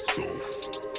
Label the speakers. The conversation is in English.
Speaker 1: myself.